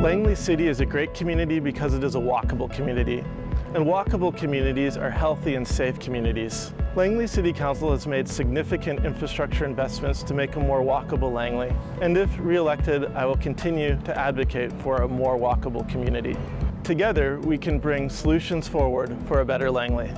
Langley City is a great community because it is a walkable community. And walkable communities are healthy and safe communities. Langley City Council has made significant infrastructure investments to make a more walkable Langley. And if re-elected, I will continue to advocate for a more walkable community. Together, we can bring solutions forward for a better Langley.